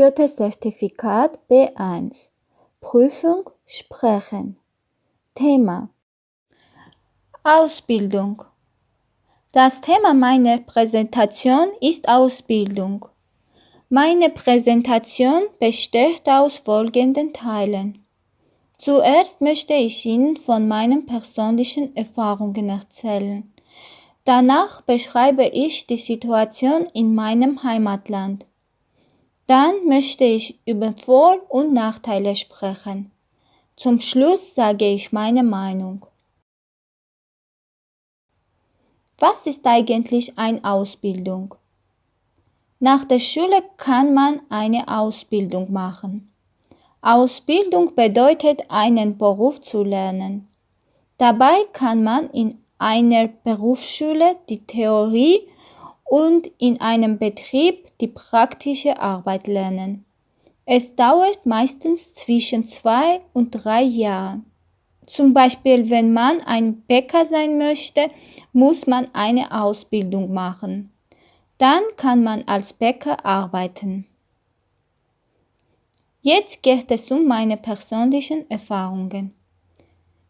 Goethe-Zertifikat B1 Prüfung Sprechen Thema Ausbildung Das Thema meiner Präsentation ist Ausbildung. Meine Präsentation besteht aus folgenden Teilen. Zuerst möchte ich Ihnen von meinen persönlichen Erfahrungen erzählen. Danach beschreibe ich die Situation in meinem Heimatland. Dann möchte ich über Vor- und Nachteile sprechen. Zum Schluss sage ich meine Meinung. Was ist eigentlich eine Ausbildung? Nach der Schule kann man eine Ausbildung machen. Ausbildung bedeutet, einen Beruf zu lernen. Dabei kann man in einer Berufsschule die Theorie und in einem Betrieb die praktische Arbeit lernen. Es dauert meistens zwischen zwei und drei Jahren. Zum Beispiel, wenn man ein Bäcker sein möchte, muss man eine Ausbildung machen. Dann kann man als Bäcker arbeiten. Jetzt geht es um meine persönlichen Erfahrungen.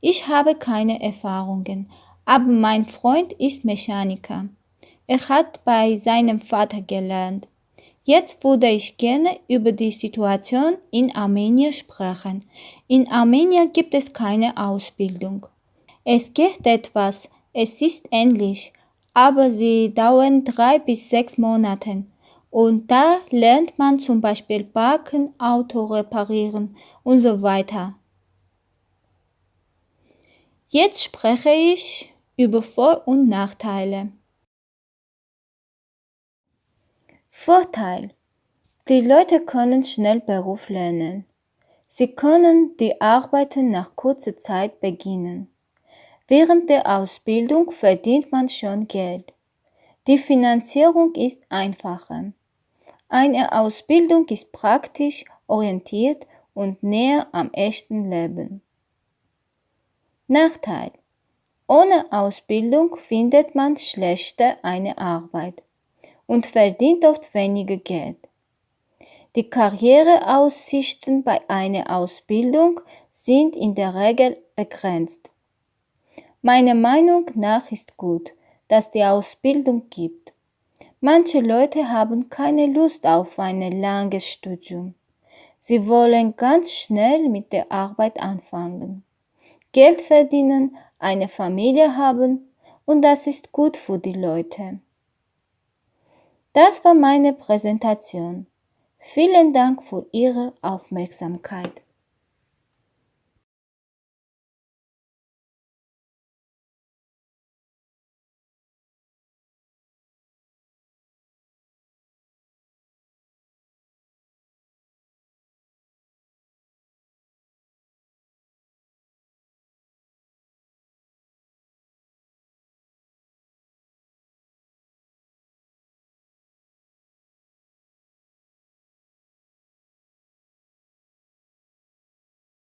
Ich habe keine Erfahrungen, aber mein Freund ist Mechaniker. Er hat bei seinem Vater gelernt. Jetzt würde ich gerne über die Situation in Armenien sprechen. In Armenien gibt es keine Ausbildung. Es geht etwas, es ist ähnlich, aber sie dauern drei bis sechs Monate. Und da lernt man zum Beispiel backen, Auto reparieren und so weiter. Jetzt spreche ich über Vor- und Nachteile. Vorteil. Die Leute können schnell Beruf lernen. Sie können die Arbeiten nach kurzer Zeit beginnen. Während der Ausbildung verdient man schon Geld. Die Finanzierung ist einfacher. Eine Ausbildung ist praktisch orientiert und näher am echten Leben. Nachteil. Ohne Ausbildung findet man schlechter eine Arbeit und verdient oft weniger Geld. Die Karriereaussichten bei einer Ausbildung sind in der Regel begrenzt. Meiner Meinung nach ist gut, dass die Ausbildung gibt. Manche Leute haben keine Lust auf ein langes Studium. Sie wollen ganz schnell mit der Arbeit anfangen, Geld verdienen, eine Familie haben und das ist gut für die Leute. Das war meine Präsentation. Vielen Dank für Ihre Aufmerksamkeit.